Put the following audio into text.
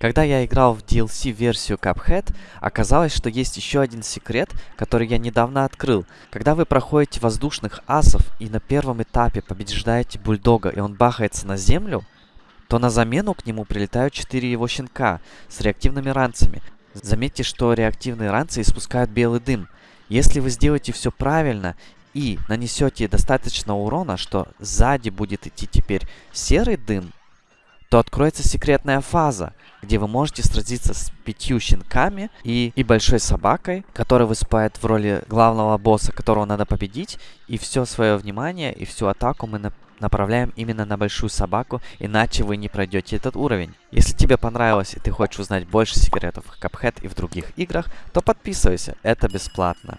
Когда я играл в DLC-версию Cuphead, оказалось, что есть еще один секрет, который я недавно открыл. Когда вы проходите воздушных асов и на первом этапе побеждаете бульдога и он бахается на землю, то на замену к нему прилетают 4 его щенка с реактивными ранцами. Заметьте, что реактивные ранцы испускают белый дым. Если вы сделаете все правильно и нанесете достаточно урона, что сзади будет идти теперь серый дым, то откроется секретная фаза, где вы можете сразиться с пятью щенками и, и большой собакой, которая выступает в роли главного босса, которого надо победить, и все свое внимание и всю атаку мы на направляем именно на большую собаку, иначе вы не пройдете этот уровень. Если тебе понравилось и ты хочешь узнать больше секретов Cuphead и в других играх, то подписывайся, это бесплатно.